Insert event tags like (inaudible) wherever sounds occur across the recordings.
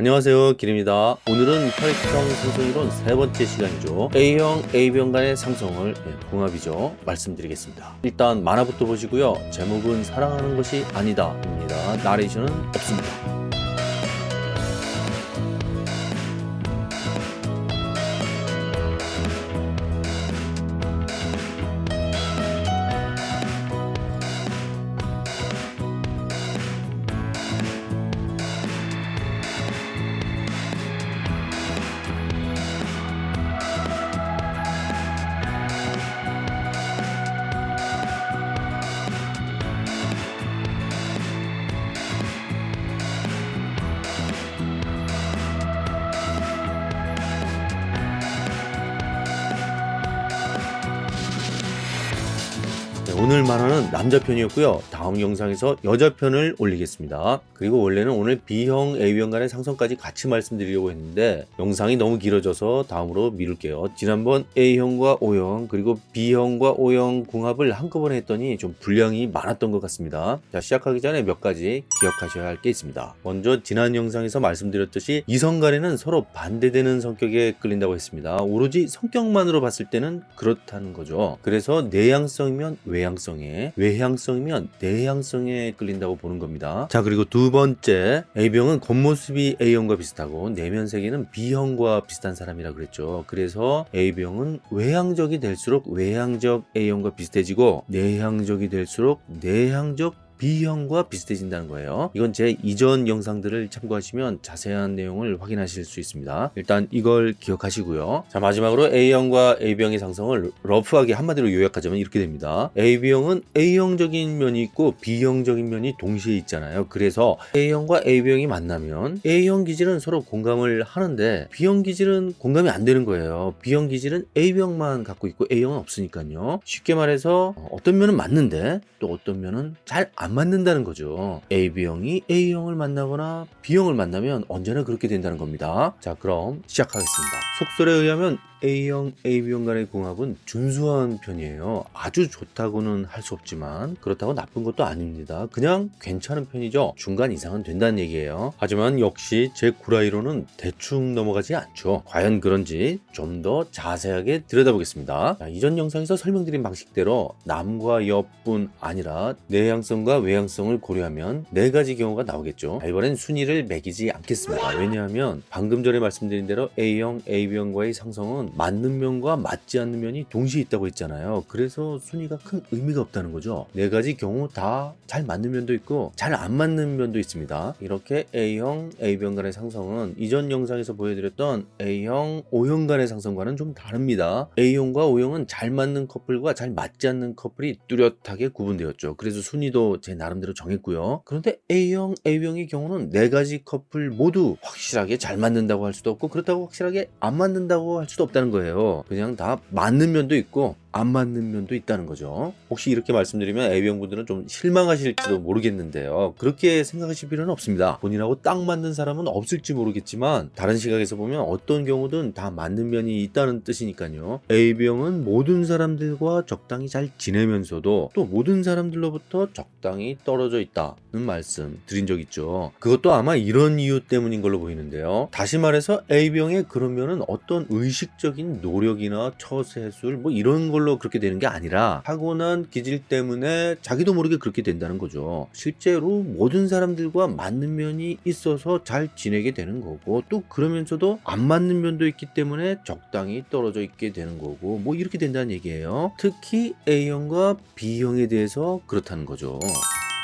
안녕하세요. 길입니다. 오늘은 혈액형 상승이론 세 번째 시간이죠. A형, AB형 간의 상승을 네, 궁합이죠. 말씀드리겠습니다. 일단 만화부터 보시고요. 제목은 사랑하는 것이 아니다 입니다. 나레이션은 없습니다 만화는 남자 편이었고요 다음 영상에서 여자 편을 올리겠습니다. 그리고 원래는 오늘 B형, A형 간의 상성까지 같이 말씀드리려고 했는데 영상이 너무 길어져서 다음으로 미룰게요. 지난번 A형과 O형 그리고 B형과 O형 궁합을 한꺼번에 했더니 좀 분량이 많았던 것 같습니다. 자 시작하기 전에 몇 가지 기억하셔야 할 게 있습니다. 먼저 지난 영상에서 말씀드렸듯이 이성 간에는 서로 반대되는 성격에 끌린다고 했습니다. 오로지 성격만으로 봤을 때는 그렇다는 거죠. 그래서 내향성이면 외향성에 외향성이면 내 향성에 끌린다고 보는 겁니다. 자 그리고 두 번째. A병은 겉모습이 A형과 비슷하고 내면 세계는 B형과 비슷한 사람이라 그랬죠. 그래서 A병은 외향적이 될수록 외향적 A형과 비슷해지고 내향적이 될수록 내향적 B형과 비슷해진다는 거예요. 이건 제 이전 영상들을 참고하시면 자세한 내용을 확인하실 수 있습니다. 일단 이걸 기억하시고요. 자 마지막으로 A형과 AB형의 상성을 러프하게 한마디로 요약하자면 이렇게 됩니다. AB형은 A형적인 면이 있고 B형적인 면이 동시에 있잖아요. 그래서 A형과 AB형이 만나면 A형 기질은 서로 공감을 하는데 B형 기질은 공감이 안 되는 거예요. B형 기질은 AB형만 갖고 있고 A형은 없으니까요. 쉽게 말해서 어떤 면은 맞는데 또 어떤 면은 잘안 안 맞는다는 거죠. AB형이 A형을 만나거나 B형을 만나면 언제나 그렇게 된다는 겁니다. 자 그럼 시작하겠습니다. 속설에 의하면 A형, AB형 간의 궁합은 준수한 편이에요. 아주 좋다고는 할 수 없지만 그렇다고 나쁜 것도 아닙니다. 그냥 괜찮은 편이죠. 중간 이상은 된다는 얘기예요. 하지만 역시 제 구라이로는 대충 넘어가지 않죠. 과연 그런지 좀 더 자세하게 들여다보겠습니다. 자, 이전 영상에서 설명드린 방식대로 남과 여뿐 아니라 내향성과 외향성을 고려하면 네 가지 경우가 나오겠죠. 자, 이번엔 순위를 매기지 않겠습니다. 왜냐하면 방금 전에 말씀드린 대로 A형, AB형과의 상성은 맞는 면과 맞지 않는 면이 동시에 있다고 했잖아요. 그래서 순위가 큰 의미가 없다는 거죠. 네 가지 경우 다 잘 맞는 면도 있고 잘 안 맞는 면도 있습니다. 이렇게 A형, AB형 간의 상성은 이전 영상에서 보여드렸던 A형, O형 간의 상성과는 좀 다릅니다. A형과 O형은 잘 맞는 커플과 잘 맞지 않는 커플이 뚜렷하게 구분되었죠. 그래서 순위도 제 나름대로 정했고요. 그런데 A형, AB형의 경우는 네 가지 커플 모두 확실하게 잘 맞는다고 할 수도 없고 그렇다고 확실하게 안 맞는다고 할 수도 없다 는 거예요. 그냥 다 맞는 면도 있고 안 맞는 면도 있다는 거죠. 혹시 이렇게 말씀드리면 A형 분들은 좀 실망하실지도 모르겠는데요. 그렇게 생각하실 필요는 없습니다. 본인하고 딱 맞는 사람은 없을지 모르겠지만 다른 시각에서 보면 어떤 경우든 다 맞는 면이 있다는 뜻이니까요. A형은 모든 사람들과 적당히 잘 지내면서도 또 모든 사람들로부터 적당히 떨어져 있다는 말씀 드린 적 있죠. 그것도 아마 이런 이유 때문인 걸로 보이는데요. 다시 말해서 A형의 그런 면은 어떤 의식적 인 노력이나 처세술 뭐 이런 걸로 그렇게 되는 게 아니라 타고난 기질 때문에 자기도 모르게 그렇게 된다는 거죠. 실제로 모든 사람들과 맞는 면이 있어서 잘 지내게 되는 거고 또 그러면서도 안 맞는 면도 있기 때문에 적당히 떨어져 있게 되는 거고 뭐 이렇게 된다는 얘기예요. 특히 A형과 B형에 대해서 그렇다는 거죠.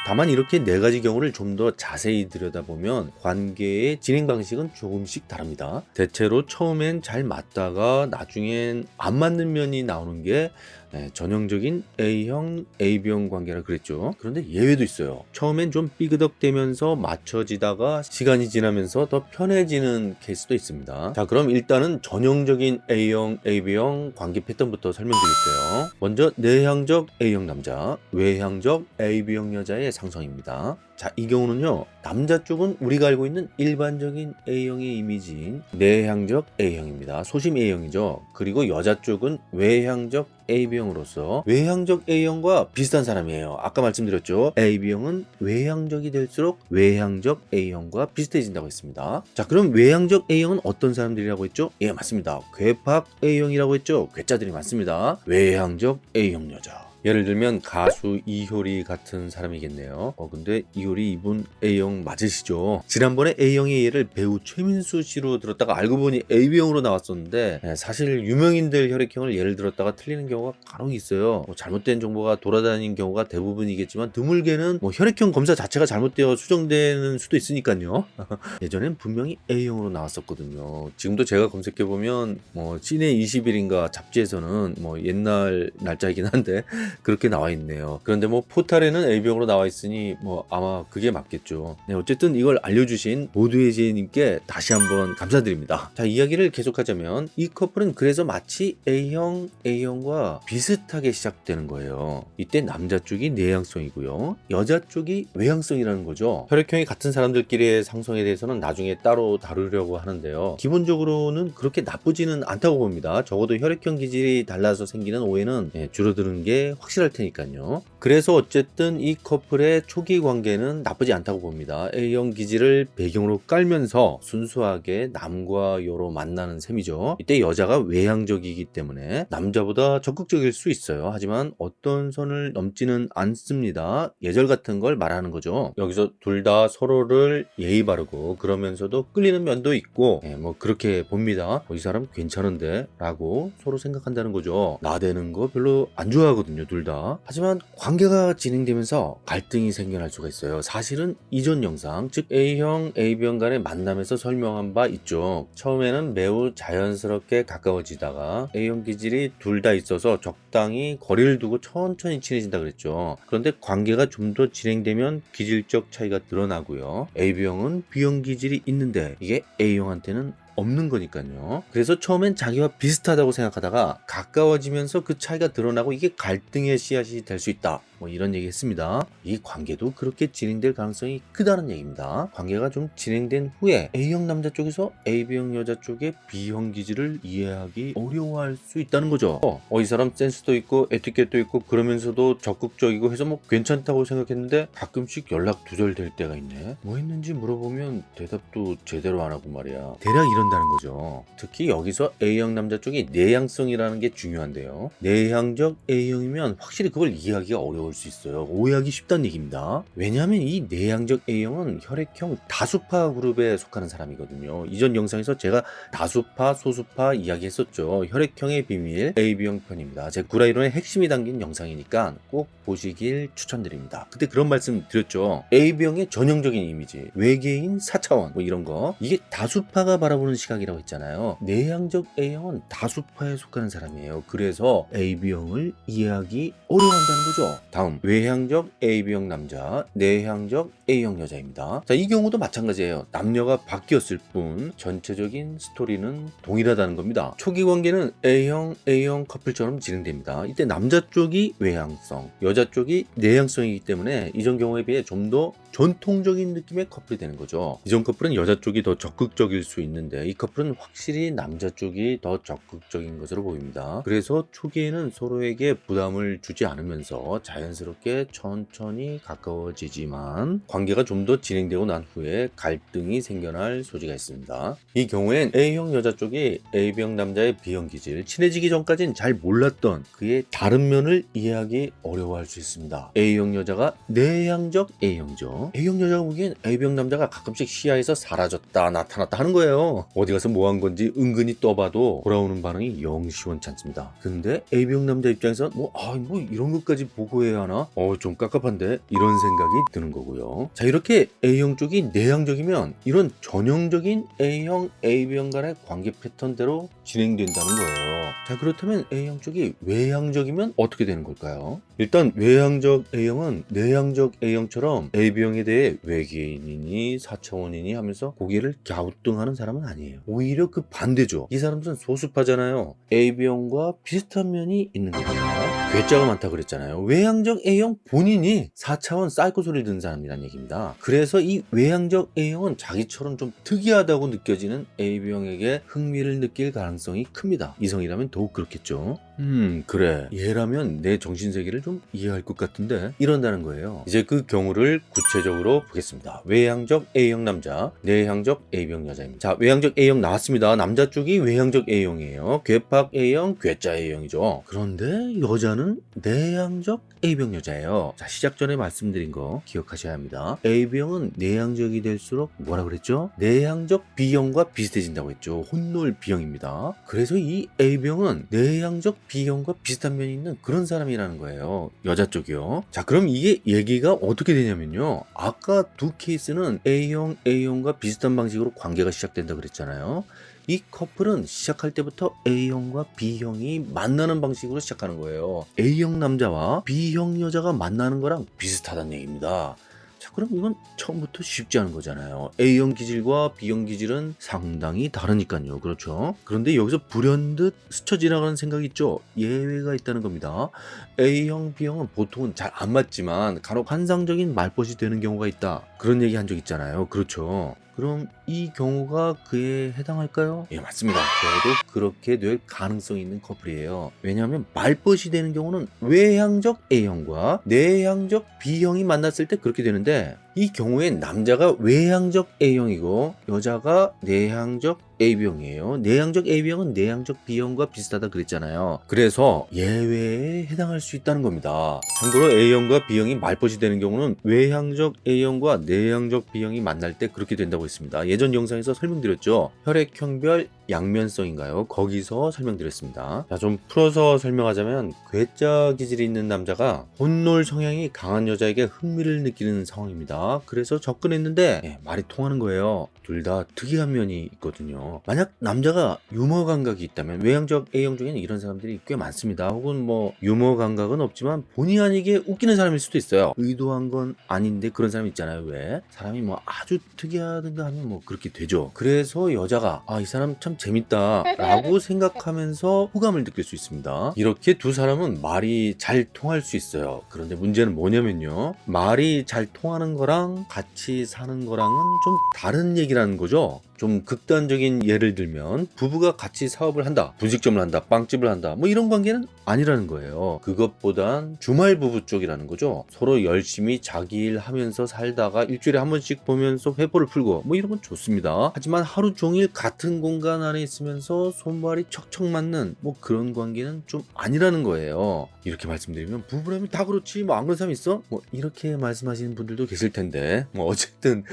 다만 이렇게 네 가지 경우를 좀 더 자세히 들여다보면 관계의 진행 방식은 조금씩 다릅니다. 대체로 처음엔 잘 맞다가 나중엔 안 맞는 면이 나오는 게 네, 전형적인 A형, AB형 관계라 그랬죠. 그런데 예외도 있어요. 처음엔 좀 삐그덕대면서 맞춰지다가 시간이 지나면서 더 편해지는 케이스도 있습니다. 자 그럼 일단은 전형적인 A형, AB형 관계 패턴부터 설명드릴게요. 먼저 내향적 A형 남자, 외향적 AB형 여자의 상성입니다. 자, 이 경우는요. 남자 쪽은 우리가 알고 있는 일반적인 A형의 이미지인 내향적 A형입니다. 소심 A형이죠. 그리고 여자 쪽은 외향적 AB형으로서 외향적 A형과 비슷한 사람이에요. 아까 말씀드렸죠. AB형은 외향적이 될수록 외향적 A형과 비슷해진다고 했습니다. 자, 그럼 외향적 A형은 어떤 사람들이라고 했죠? 예, 맞습니다. 괴팍 A형이라고 했죠. 괴짜들이 많습니다. 외향적 A형 여자. 예를 들면 가수 이효리 같은 사람이겠네요. 어 근데 이효리 이분 A형 맞으시죠? 지난번에 A형의 예를 배우 최민수 씨로 들었다가 알고 보니 AB형으로 나왔었는데 예, 사실 유명인들 혈액형을 예를 들었다가 틀리는 경우가 간혹 있어요. 뭐 잘못된 정보가 돌아다니는 경우가 대부분이겠지만 드물게는 뭐 혈액형 검사 자체가 잘못되어 수정되는 수도 있으니까요. (laughs) 예전엔 분명히 A형으로 나왔었거든요. 지금도 제가 검색해 보면 뭐 시내 20일인가 잡지에서는 뭐 옛날 날짜이긴 한데 그렇게 나와 있네요. 그런데 뭐 포탈에는 A병으로 나와 있으니 뭐 아마 그게 맞겠죠. 네, 어쨌든 이걸 알려주신 모두의 지혜님께 다시 한번 감사드립니다. 자, 이야기를 계속하자면 이 커플은 그래서 마치 A형, A형과 비슷하게 시작되는 거예요. 이때 남자 쪽이 내향성이고요. 여자 쪽이 외향성이라는 거죠. 혈액형이 같은 사람들끼리의 상성에 대해서는 나중에 따로 다루려고 하는데요. 기본적으로는 그렇게 나쁘지는 않다고 봅니다. 적어도 혈액형 기질이 달라서 생기는 오해는 예, 줄어드는 게 확실할 테니까요. 그래서 어쨌든 이 커플의 초기 관계는 나쁘지 않다고 봅니다. A형 기질을 배경으로 깔면서 순수하게 남과 여로 만나는 셈이죠. 이때 여자가 외향적이기 때문에 남자보다 적극적일 수 있어요. 하지만 어떤 선을 넘지는 않습니다. 예절 같은 걸 말하는 거죠. 여기서 둘 다 서로를 예의 바르고 그러면서도 끌리는 면도 있고 예, 뭐 그렇게 봅니다. 어, 이 사람 괜찮은데 라고 서로 생각한다는 거죠. 나대는 거 별로 안 좋아하거든요. 둘 다. 하지만 관계가 진행되면서 갈등이 생겨날 수가 있어요. 사실은 이전 영상, 즉 A형, AB형 간의 만남에서 설명한 바 있죠. 처음에는 매우 자연스럽게 가까워지다가 A형 기질이 둘 다 있어서 적당히 거리를 두고 천천히 친해진다 그랬죠. 그런데 관계가 좀 더 진행되면 기질적 차이가 드러나고요. AB형은 B형 기질이 있는데 이게 A형한테는 없는 거니까요. 그래서 처음엔 자기와 비슷하다고 생각하다가 가까워지면서 그 차이가 드러나고 이게 갈등의 씨앗이 될 수 있다. 뭐 이런 얘기 했습니다. 이 관계도 그렇게 진행될 가능성이 크다는 얘기입니다. 관계가 좀 진행된 후에 A형 남자 쪽에서 AB형 여자 쪽의 B형 기질을 이해하기 어려워할 수 있다는 거죠. 어, 이 사람 센스도 있고 에티켓도 있고 그러면서도 적극적이고 해서 뭐 괜찮다고 생각했는데 가끔씩 연락 두절될 때가 있네. 뭐 했는지 물어보면 대답도 제대로 안 하고 말이야. 대략 이런다는 거죠. 특히 여기서 A형 남자 쪽이 내향성이라는 게 중요한데요. 내향적 A형이면 확실히 그걸 이해하기가 어려울 수 있어요. 오해하기 쉽다는 얘기입니다. 왜냐하면 이 내향적 A형은 혈액형 다수파 그룹에 속하는 사람이거든요. 이전 영상에서 제가 다수파, 소수파 이야기했었죠. 혈액형의 비밀 AB형 편입니다. 제 구라이론의 핵심이 담긴 영상이니까 꼭 보시길 추천드립니다. 그때 그런 말씀 드렸죠. AB형의 전형적인 이미지, 외계인 4차원 뭐 이런 거 이게 다수파가 바라보는 시각이라고 했잖아요. 내향적 A형은 다수파에 속하는 사람이에요. 그래서 AB형을 이해하기 어려워한다는 거죠. 다음 외향적 AB형 남자, 내향적 A형 여자입니다. 자, 이 경우도 마찬가지예요. 남녀가 바뀌었을 뿐 전체적인 스토리는 동일하다는 겁니다. 초기 관계는 A형, A형 커플처럼 진행됩니다. 이때 남자 쪽이 외향성, 여자 쪽이 내향성이기 때문에 이전 경우에 비해 좀 더 전통적인 느낌의 커플이 되는 거죠. 이전 커플은 여자 쪽이 더 적극적일 수 있는데 이 커플은 확실히 남자 쪽이 더 적극적인 것으로 보입니다. 그래서 초기에는 서로에게 부담을 주지 않으면서 자연스럽게 천천히 가까워지지만 관계가 좀 더 진행되고 난 후에 갈등이 생겨날 소지가 있습니다. 이 경우엔 A형 여자 쪽이 A형 남자의 B형 기질, 친해지기 전까지는 잘 몰랐던 그의 다른 면을 이해하기 어려워할 수 있습니다. A형 여자가 내향적 A형 A형 여자가 보기엔 A형 남자가 가끔씩 시야에서 사라졌다 나타났다 하는 거예요. 어디 가서 뭐 한 건지 은근히 떠봐도 돌아오는 반응이 영 시원치 않습니다. 근데 A형 남자 입장에서 뭐, 아, 뭐 이런 것까지 보고해야 하나? 어, 좀 깝깝한데? 이런 생각이 드는 거고요. 자, 이렇게 A형 쪽이 내향적이면 이런 전형적인 A형, AB형 간의 관계 패턴대로 진행된다는 거예요. 자, 그렇다면 A형 쪽이 외향적이면 어떻게 되는 걸까요? 일단 외향적 A형은 내향적 A형처럼 AB형 에 대해 외계인이니 4차원이니 하면서 고개를 갸우뚱하는 사람은 아니에요. 오히려 그 반대죠. 이 사람들은 소수파잖아요. AB형과 비슷한 면이 있는 겁니다. 괴짜가 많다 그랬잖아요. 외향적 A형 본인이 4차원 사이코 소리를 듣는 사람이란 얘기입니다. 그래서 이 외향적 A형은 자기처럼 좀 특이하다고 느껴지는 AB형에게 흥미를 느낄 가능성이 큽니다. 이성이라면 더욱 그렇겠죠. 음 그래. 얘라면 내 정신세계를 좀 이해할 것 같은데 이런다는 거예요. 이제 그 경우를 구체적으로 보겠습니다. 외향적 A형 남자 내향적 A형 여자입니다. 자 외향적 A형 나왔습니다. 남자 쪽이 외향적 A형이에요. 괴팍 A형 괴짜 A형이죠. 그런데 여자는 내향적 A형 여자예요. 자 시작 전에 말씀드린 거 기억하셔야 합니다. A형은 내향적이 될수록 뭐라 그랬죠? 내향적 B형과 비슷해진다고 했죠. 혼놀 B형입니다. 그래서 이 A형은 내향적 B형과 비슷한 면이 있는 그런 사람이라는 거예요. 여자 쪽이요. 자, 그럼 이게 얘기가 어떻게 되냐면요. 아까 두 케이스는 A형, A형과 비슷한 방식으로 관계가 시작된다 그랬잖아요. 이 커플은 시작할 때부터 A형과 B형이 만나는 방식으로 시작하는 거예요. A형 남자와 B형 여자가 만나는 거랑 비슷하다는 얘기입니다. 자, 그럼 이건 처음부터 쉽지 않은 거잖아요. A형 기질과 B형 기질은 상당히 다르니까요. 그렇죠? 그런데 여기서 불현듯 스쳐 지나가는 생각이 있죠? 예외가 있다는 겁니다. A형, B형은 보통은 잘 안 맞지만 간혹 환상적인 말벗이 되는 경우가 있다. 그런 얘기 한 적 있잖아요. 그렇죠? 그럼 이 경우가 그에 해당할까요? 예, 맞습니다. 저도 그렇게 될 가능성이 있는 커플이에요. 왜냐하면 말벗이 되는 경우는 외향적 A형과 내향적 B형이 만났을 때 그렇게 되는데 이 경우엔 남자가 외향적 A형이고 여자가 내향적 AB형이에요. 내향적 AB형은 내향적 B형과 비슷하다 그랬잖아요. 그래서 예외에 해당할 수 있다는 겁니다. 참고로 A형과 B형이 말벗이 되는 경우는 외향적 A형과 내향적 B형이 만날 때 그렇게 된다고 했습니다. 예전 영상에서 설명드렸죠. 혈액형별 양면성인가요? 거기서 설명드렸습니다. 자, 좀 풀어서 설명하자면 괴짜 기질이 있는 남자가 혼놀 성향이 강한 여자에게 흥미를 느끼는 상황입니다. 그래서 접근했는데 예, 말이 통하는 거예요. 둘 다 특이한 면이 있거든요. 만약 남자가 유머 감각이 있다면 외향적 A형 중에는 이런 사람들이 꽤 많습니다. 혹은 뭐 유머 감각은 없지만 본의 아니게 웃기는 사람일 수도 있어요. 의도한 건 아닌데 그런 사람 있잖아요. 왜? 사람이 뭐 아주 특이하든가 하면 뭐 그렇게 되죠. 그래서 여자가 아 이 사람 참 재밌다 라고 (laughs) 생각하면서 호감을 느낄 수 있습니다. 이렇게 두 사람은 말이 잘 통할 수 있어요. 그런데 문제는 뭐냐면요. 말이 잘 통하는 거랑 같이 사는 거랑은 좀 다른 얘기라는 거죠. 좀 극단적인 예를 들면 부부가 같이 사업을 한다 분식점을 한다 빵집을 한다 뭐 이런 관계는 아니라는 거예요. 그것보단 주말 부부 쪽이라는 거죠. 서로 열심히 자기 일 하면서 살다가 일주일에 한 번씩 보면서 회포를 풀고 뭐 이런 건 좋습니다. 하지만 하루 종일 같은 공간 안에 있으면서 손발이 척척 맞는 뭐 그런 관계는 좀 아니라는 거예요. 이렇게 말씀드리면 부부라면 다 그렇지 뭐 안 그런 사람 있어? 뭐 이렇게 말씀하시는 분들도 계실 텐데 뭐 어쨌든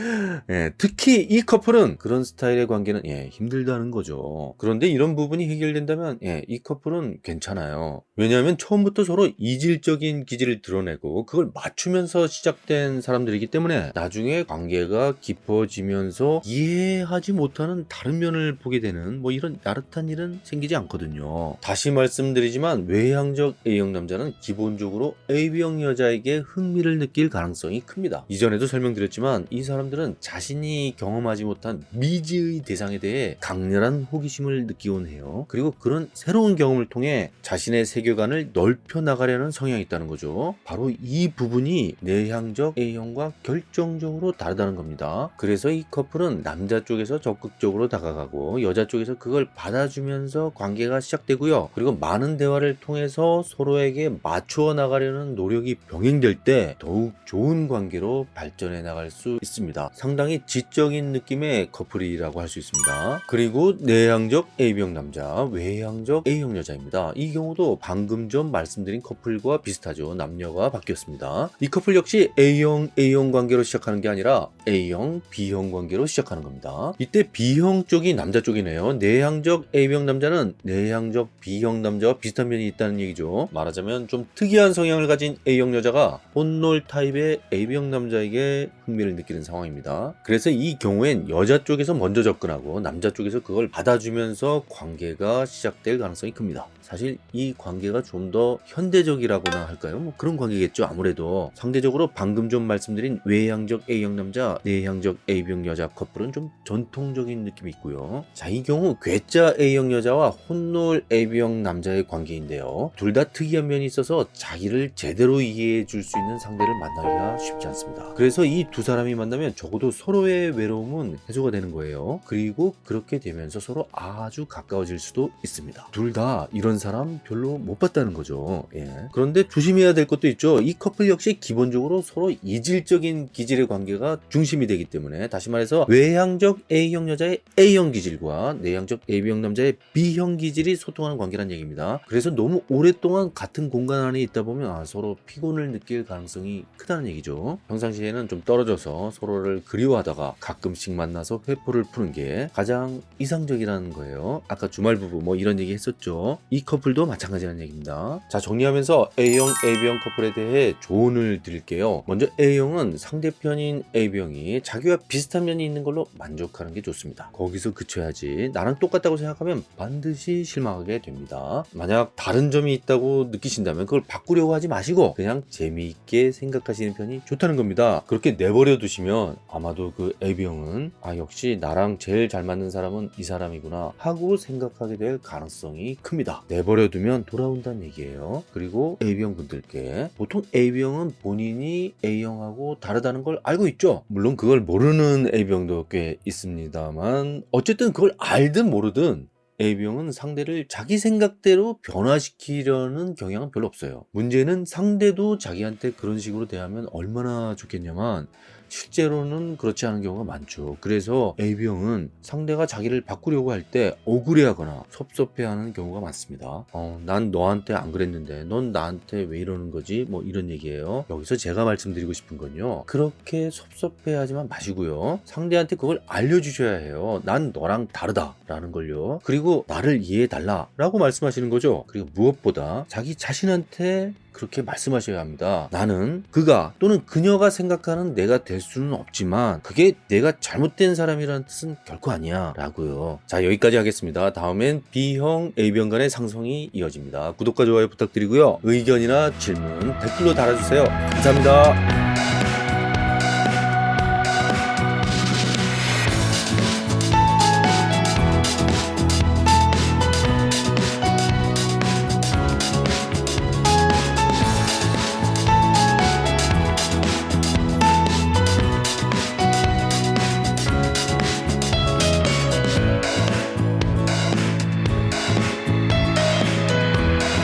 예, 특히 이 커플은 그런 스타일의 관계는 예, 힘들다는 거죠. 그런데 이런 부분이 해결된다면 예, 이 커플은 괜찮아요. 왜냐하면 처음부터 서로 이질적인 기질을 드러내고 그걸 맞추면서 시작된 사람들이기 때문에 나중에 관계가 깊어지면서 이해하지 못하는 다른 면을 보게 되는 뭐 이런 야릇한 일은 생기지 않거든요. 다시 말씀드리지만 외향적 A형 남자는 기본적으로 AB형 여자에게 흥미를 느낄 가능성이 큽니다. 이전에도 설명드렸지만 이 사람들은 자신이 경험하지 못한 미 지의 대상에 대해 강렬한 호기심을 느끼곤 해요. 그리고 그런 새로운 경험을 통해 자신의 세계관을 넓혀 나가려는 성향이 있다는 거죠. 바로 이 부분이 내향적 A형과 결정적으로 다르다는 겁니다. 그래서 이 커플은 남자 쪽에서 적극적으로 다가가고 여자 쪽에서 그걸 받아주면서 관계가 시작되고요. 그리고 많은 대화를 통해서 서로에게 맞추어 나가려는 노력이 병행될 때 더욱 좋은 관계로 발전해 나갈 수 있습니다. 상당히 지적인 느낌의 커플이 라고 할 수 있습니다. 그리고 내향적 A형 남자, 외향적 A형 여자입니다. 이 경우도 방금 전 말씀드린 커플과 비슷하죠. 남녀가 바뀌었습니다. 이 커플 역시 A형, A형 관계로 시작하는 게 아니라 A형, B형 관계로 시작하는 겁니다. 이때 B형 쪽이 남자 쪽이네요. 내향적 A형 남자는 내향적 B형 남자와 비슷한 면이 있다는 얘기죠. 말하자면 좀 특이한 성향을 가진 A형 여자가 혼놀 타입의 A형 남자에게 흥미를 느끼는 상황입니다. 그래서 이 경우엔 여자 쪽에서 먼저 접근하고 남자 쪽에서 그걸 받아주면서 관계가 시작될 가능성이 큽니다. 사실 이 관계가 좀 더 현대적이라고나 할까요? 뭐 그런 관계겠죠. 아무래도 상대적으로 방금 좀 말씀드린 외향적 A형 남자, 내향적 A형 여자 커플은 좀 전통적인 느낌이 있고요. 자, 이 경우 괴짜 A형 여자와 혼놀 A형 남자의 관계인데요. 둘 다 특이한 면이 있어서 자기를 제대로 이해해 줄 수 있는 상대를 만나기가 쉽지 않습니다. 그래서 이 두 사람이 만나면 적어도 서로의 외로움은 해소가 되는 거예요. 그리고 그렇게 되면서 서로 아주 가까워질 수도 있습니다. 둘 다 이런 사람 별로 못 봤다는 거죠. 예. 그런데 조심해야 될 것도 있죠. 이 커플 역시 기본적으로 서로 이질적인 기질의 관계가 중심이 되기 때문에 다시 말해서 외향적 A형 여자의 A형 기질과 내향적 AB형 남자의 B형 기질이 소통하는 관계란 얘기입니다. 그래서 너무 오랫동안 같은 공간 안에 있다 보면 아, 서로 피곤을 느낄 가능성이 크다는 얘기죠. 평상시에는 좀 떨어져서 서로를 그리워하다가 가끔씩 만나서 회포를 푸는 게 가장 이상적이라는 거예요. 아까 주말 부부 뭐 이런 얘기 했었죠. 이 커플도 마찬가지라는 얘기입니다. 자 정리하면서 A형, AB형 커플에 대해 조언을 드릴게요. 먼저 A형은 상대편인 AB형이 자기와 비슷한 면이 있는 걸로 만족하는 게 좋습니다. 거기서 그쳐야지 나랑 똑같다고 생각하면 반드시 실망하게 됩니다. 만약 다른 점이 있다고 느끼신다면 그걸 바꾸려고 하지 마시고 그냥 재미있게 생각하시는 편이 좋다는 겁니다. 그렇게 내버려 두시면 아마도 그 AB형은 아 역시 나랑 제일 잘 맞는 사람은 이 사람이구나 하고 생각하게 될 가능성이 큽니다. 내버려 두면 돌아온다는 얘기예요. 그리고 A형 분들께 보통 A형은 본인이 A형하고 다르다는 걸 알고 있죠. 물론 그걸 모르는 A형도 꽤 있습니다만 어쨌든 그걸 알든 모르든 A형은 상대를 자기 생각대로 변화시키려는 경향은 별로 없어요. 문제는 상대도 자기한테 그런 식으로 대하면 얼마나 좋겠냐만 실제로는 그렇지 않은 경우가 많죠. 그래서 AB형은 상대가 자기를 바꾸려고 할 때 억울해하거나 섭섭해하는 경우가 많습니다. 어, 난 너한테 안 그랬는데 넌 나한테 왜 이러는 거지? 뭐 이런 얘기예요. 여기서 제가 말씀드리고 싶은 건요. 그렇게 섭섭해하지만 마시고요. 상대한테 그걸 알려주셔야 해요. 난 너랑 다르다 라는 걸요. 그리고 나를 이해해달라 라고 말씀하시는 거죠. 그리고 무엇보다 자기 자신한테 그렇게 말씀하셔야 합니다. 나는 그가 또는 그녀가 생각하는 내가 될 수는 없지만 그게 내가 잘못된 사람이라는 뜻은 결코 아니야 라고요. 자 여기까지 하겠습니다. 다음엔 B형, A형 간의 상성이 이어집니다. 구독과 좋아요 부탁드리고요. 의견이나 질문 댓글로 달아주세요. 감사합니다.